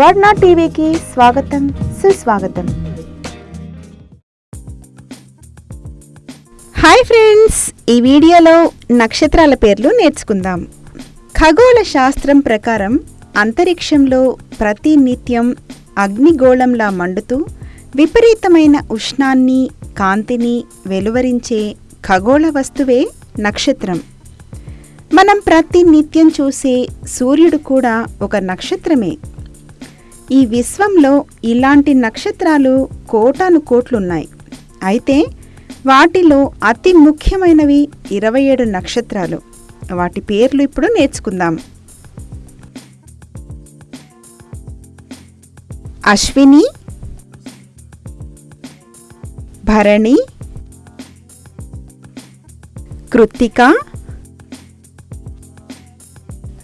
వర్ణ టీవీకి స్వాగతం సుస్వాగతం. హాయ్ ఫ్రెండ్స్ ఈ వీడియోలో నక్షత్రాల పేర్లు నేర్చుకుందాం. ఖగోళ శాస్త్రం ప్రకారం అంతరిక్షంలో ప్రతి నిత్యం అగ్నిగోళంలా మండుతూ విపరీతమైన ఉష్ణాన్ని కాంతిని వెలువరించే ఖగోళ వస్తువే నక్షత్రం. మనం ప్రతి నిత్యం చూసే సూర్యుడు కూడా ఒక నక్షత్రమే. ఈ విశ్వంలో ఇలాంటి నక్షత్రాలు కోటాను కోట్లున్నాయి. అయితే వాటిలో అతి ముఖ్యమైనవి ఇరవై ఏడు నక్షత్రాలు. వాటి పేర్లు ఇప్పుడు నేర్చుకుందాం. అశ్విని భరణి కృత్తిక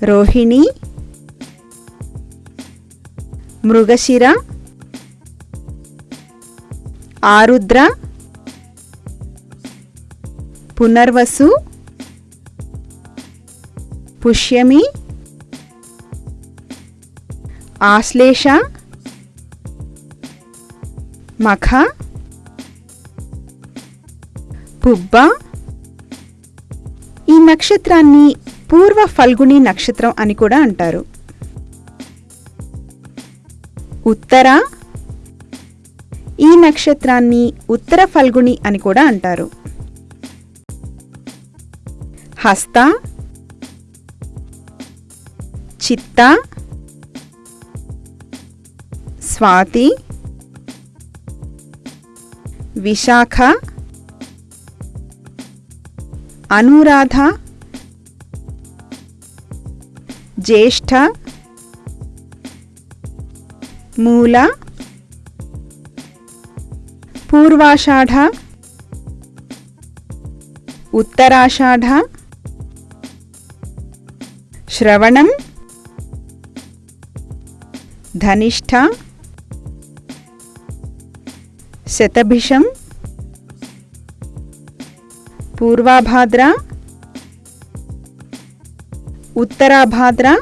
రోహిణి మృగశిర ఆరుద్ర పునర్వసు పుష్యమి ఆశ్లేష మఖ పుబ్బ. ఈ నక్షత్రాన్ని పూర్వ ఫల్గుణి నక్షత్రం అని కూడా అంటారు. ఉత్తర ఈ నక్షత్రాన్ని ఉత్తర ఫల్గుని అని కూడా అంటారు. హస్త చిత్త స్వాతి విశాఖ అనురాధ జ్యేష్ఠ मूल पूर्वाषाढ़ उत्तराषाढ़ श्रवण धनिष्ठ शतभिषं पूर्वाभाद्र उत्तराभाद्र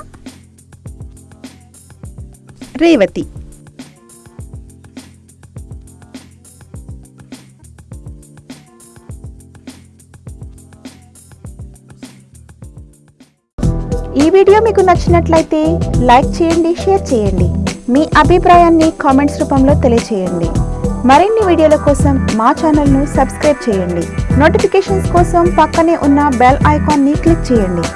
रेवती ఈ వీడియో మీకు నచ్చినట్లయితే లైక్ చేయండి షేర్ చేయండి. మీ అభిప్రాయాన్ని కామెంట్స్ రూపంలో తెలియచేయండి. మరిన్ని వీడియోల కోసం మా ఛానల్ను సబ్స్క్రైబ్ చేయండి. నోటిఫికేషన్స్ కోసం పక్కనే ఉన్న బెల్ ఐకాన్ని క్లిక్ చేయండి.